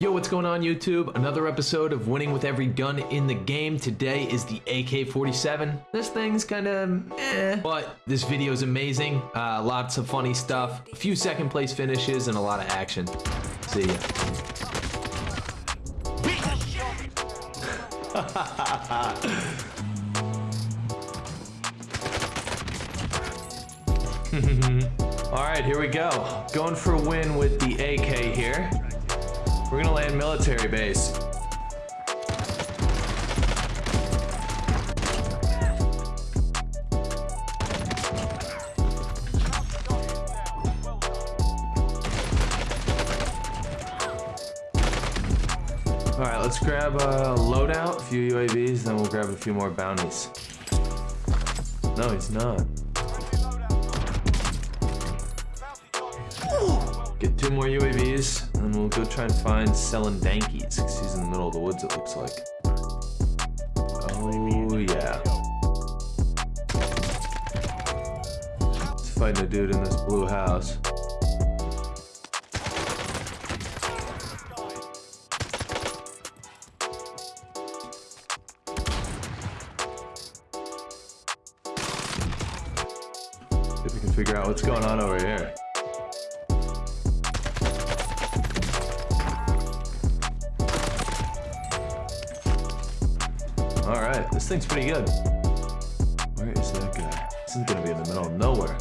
Yo, what's going on YouTube? Another episode of Winning with Every Gun in the Game. Today is the AK-47. This thing's kinda eh, but this video is amazing. Uh, lots of funny stuff, a few second place finishes, and a lot of action. See ya. All right, here we go. Going for a win with the AK here. We're gonna land military base. All right, let's grab a loadout, a few UAVs, then we'll grab a few more bounties. No, he's not. Get two more UAVs, and then we'll go try and find Selling Dankies, because he's in the middle of the woods, it looks like. Oh, yeah. He's fighting a dude in this blue house. See if we can figure out what's going on over here. Alright, this thing's pretty good. Where is that guy? This is gonna be in the middle of nowhere.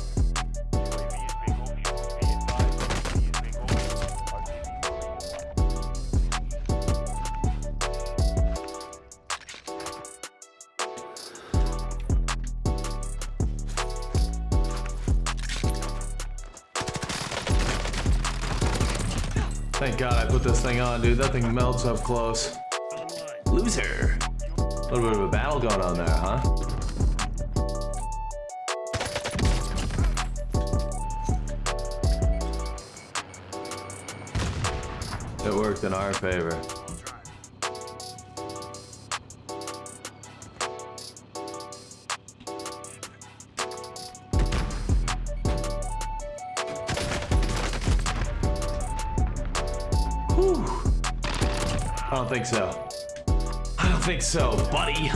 Thank God I put this thing on, dude. That thing melts up close. Loser. A little bit of a battle going on there, huh? It worked in our favor. Whew. I don't think so. I don't think so, buddy.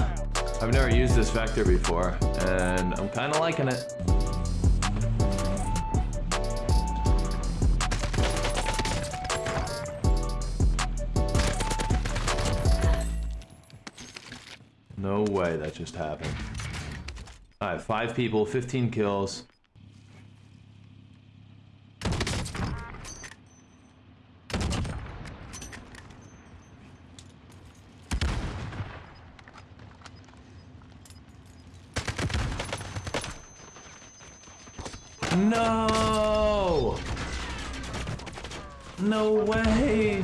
I've never used this vector before, and I'm kind of liking it. No way that just happened. Alright, five people, 15 kills. No! No way!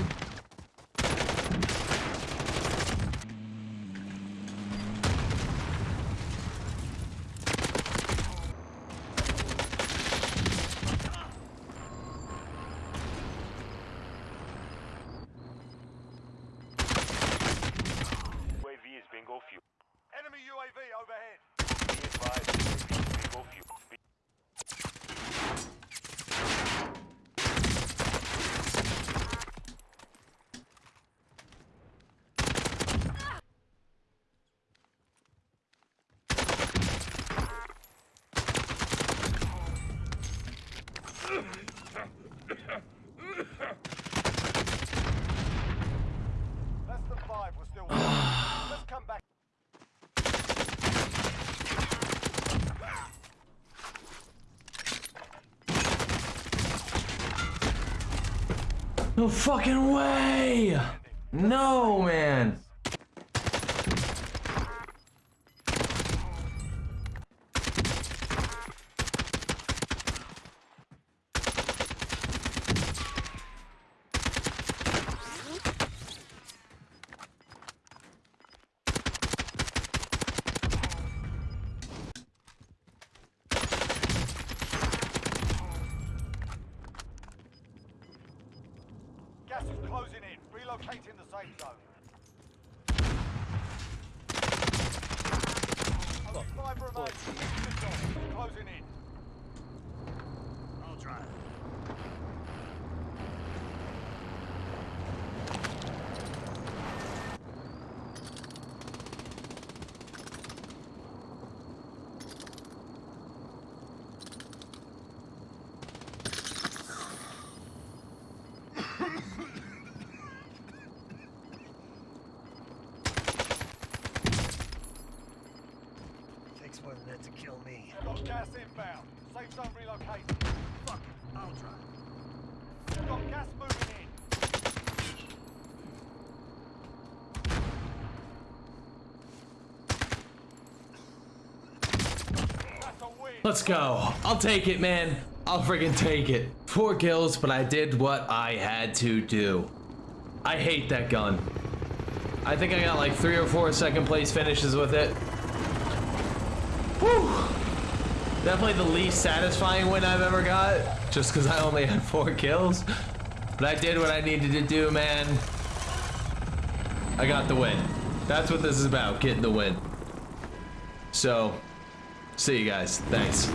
Enemy UAV overhead UAV is bingo fuel. Be- Less than five, we're still winning. Let's come back. No fucking way! No, man! Gas is closing in. Relocating the safe zone. Only five remain. Closing in. gas inbound. Safe zone relocated. Fuck I'll. We've got gas moving in. Let's go. I'll take it, man. I'll friggin' take it. Four kills, but I did what I had to do. I hate that gun. I think I got like three or four second place finishes with it. Whew. Definitely the least satisfying win I've ever got, just because I only had four kills. But I did what I needed to do, man. I got the win. That's what this is about, getting the win. So, see you guys. Thanks.